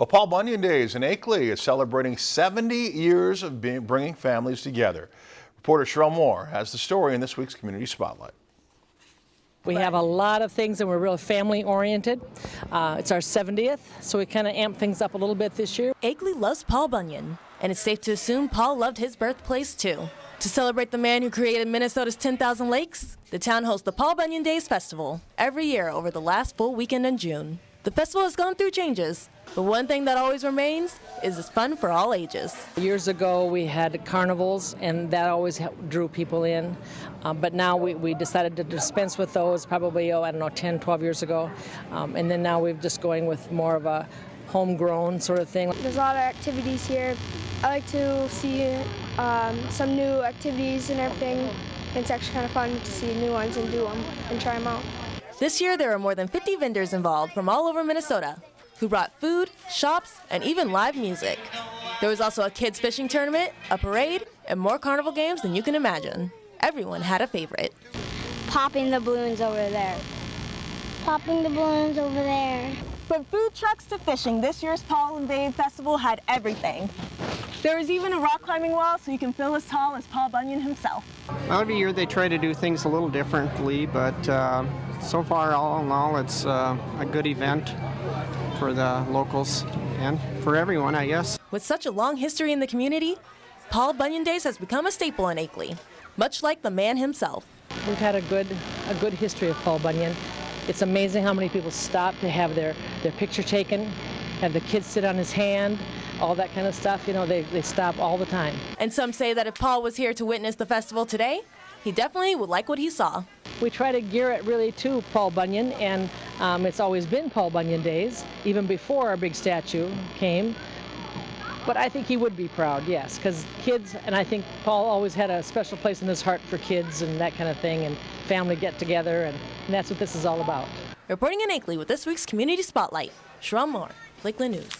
Well, Paul Bunyan Days in Akeley is celebrating 70 years of being, bringing families together. Reporter Sherelle Moore has the story in this week's Community Spotlight. We have a lot of things and we're real family oriented. Uh, it's our 70th, so we kind of amp things up a little bit this year. Akeley loves Paul Bunyan, and it's safe to assume Paul loved his birthplace too. To celebrate the man who created Minnesota's 10,000 lakes, the town hosts the Paul Bunyan Days Festival every year over the last full weekend in June. The festival has gone through changes, but one thing that always remains is it's fun for all ages. Years ago, we had carnivals, and that always drew people in. Um, but now we, we decided to dispense with those probably, oh, I don't know, 10, 12 years ago. Um, and then now we're just going with more of a homegrown sort of thing. There's a lot of activities here. I like to see um, some new activities and everything. It's actually kind of fun to see new ones and do them and try them out. This year, there are more than 50 vendors involved from all over Minnesota who brought food, shops, and even live music. There was also a kids' fishing tournament, a parade, and more carnival games than you can imagine. Everyone had a favorite. Popping the balloons over there. Popping the balloons over there. From food trucks to fishing, this year's Paul and Babe Festival had everything. There is even a rock climbing wall so you can feel as tall as Paul Bunyan himself. Well, every year they try to do things a little differently, but uh, so far, all in all, it's uh, a good event for the locals and for everyone, I guess. With such a long history in the community, Paul Bunyan Days has become a staple in Akeley, much like the man himself. We've had a good, a good history of Paul Bunyan. It's amazing how many people stop to have their, their picture taken, have the kids sit on his hand, all that kind of stuff. You know, they, they stop all the time. And some say that if Paul was here to witness the festival today, he definitely would like what he saw. We try to gear it really to Paul Bunyan, and um, it's always been Paul Bunyan Days, even before our big statue came. But I think he would be proud, yes, because kids, and I think Paul always had a special place in his heart for kids and that kind of thing, and family get together, and, and that's what this is all about. Reporting in Akeley with this week's Community Spotlight, Sherelle Moore, Lakeland News.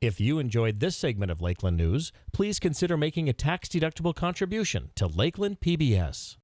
If you enjoyed this segment of Lakeland News, please consider making a tax-deductible contribution to Lakeland PBS.